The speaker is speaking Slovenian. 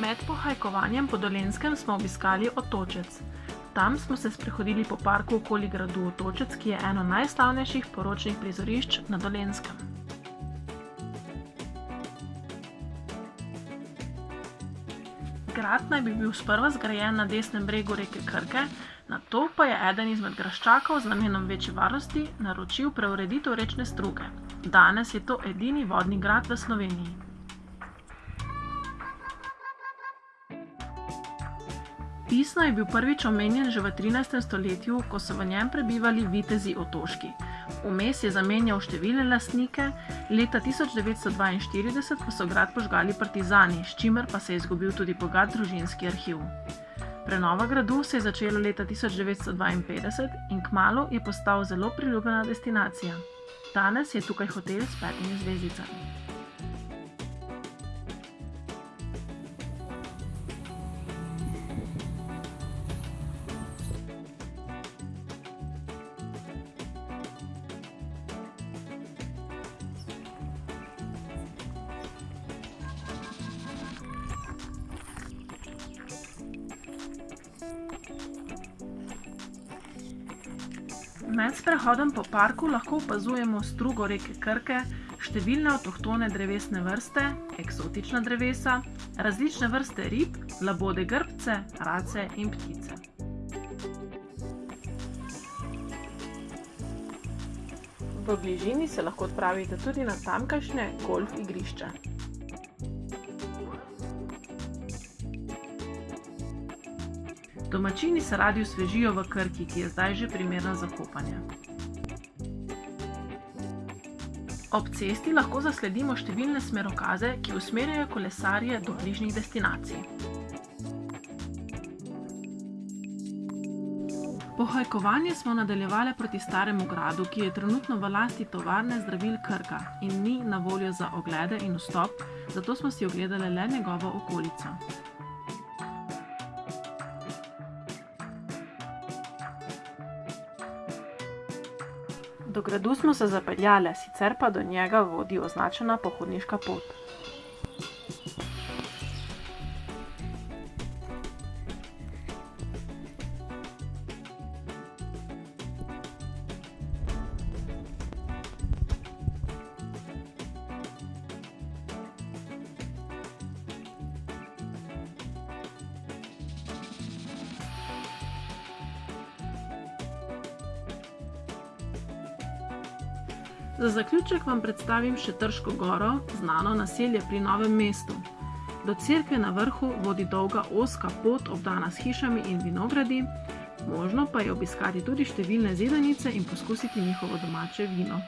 Med pohajkovanjem po Dolenskem smo obiskali Otočec. Tam smo se sprehodili po parku okoli gradu Otočec, ki je eno najslavnejših poročnih prizorišč na Dolenskem. Grad naj bi bil sprva zgrajen na desnem bregu reke Krke, nato pa je eden izmed graščakov z namenom večje varnosti naročil preureditev rečne struge. Danes je to edini vodni grad v Sloveniji. Pisno je bil prvič omenjen že v 13. stoletju, ko so v njem prebivali vitezi otoški. Vmes je zamenjal številne lastnike, leta 1942 pa so grad požgali partizani, s čimer pa se je izgubil tudi bogat družinski arhiv. Prenova gradu se je začela leta 1952 in kmalu je postal zelo priljubljena destinacija. Danes je tukaj hotel s petimi zvezdicami. Med sprehodom po parku lahko opazujemo strugo reke Krke, številne avtohtone drevesne vrste, eksotična drevesa, različne vrste rib, labode grbce, race in ptice. V bližini se lahko odpravite tudi na tamkajšnje golf igrišče. Domačini se radi osvežijo v Krki, ki je zdaj že primerna za kopanje. Ob cesti lahko zasledimo številne smerokaze, ki usmerjajo kolesarje do bližnjih destinacij. Pohajkovanje smo nadaljevale proti Staremu gradu, ki je trenutno v lasti tovarne zdravil Krka in ni na voljo za oglede in vstop, zato smo si ogledale le njegovo okolico. Do gradu smo se zapeljale, sicer pa do njega vodi označena pohodniška pot. Za zaključek vam predstavim še Trško goro, znano naselje pri Novem mestu. Do cerkve na vrhu vodi dolga ozka pot, obdana s hišami in vinogradi, možno pa je obiskati tudi številne zidanice in poskusiti njihovo domače vino.